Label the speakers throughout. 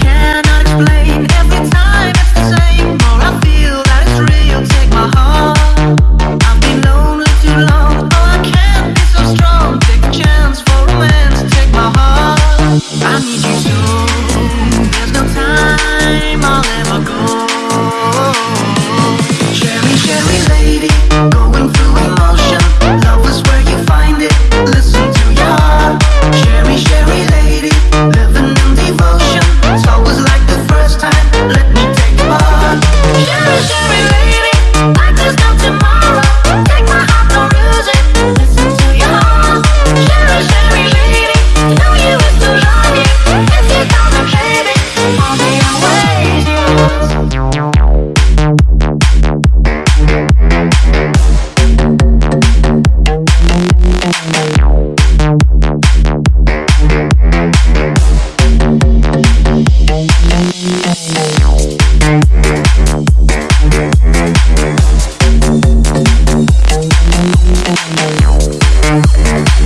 Speaker 1: can't.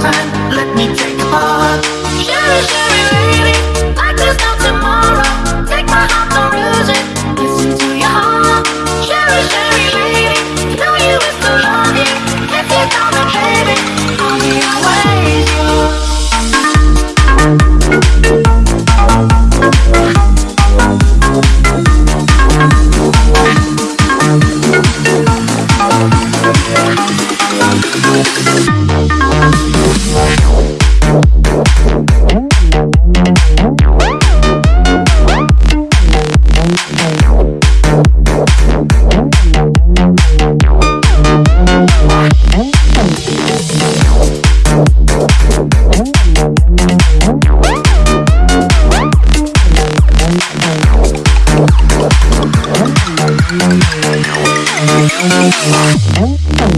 Speaker 2: I Hãy subscribe cho kênh Ghiền Mì Gõ Để không bỏ lỡ những video hấp dẫn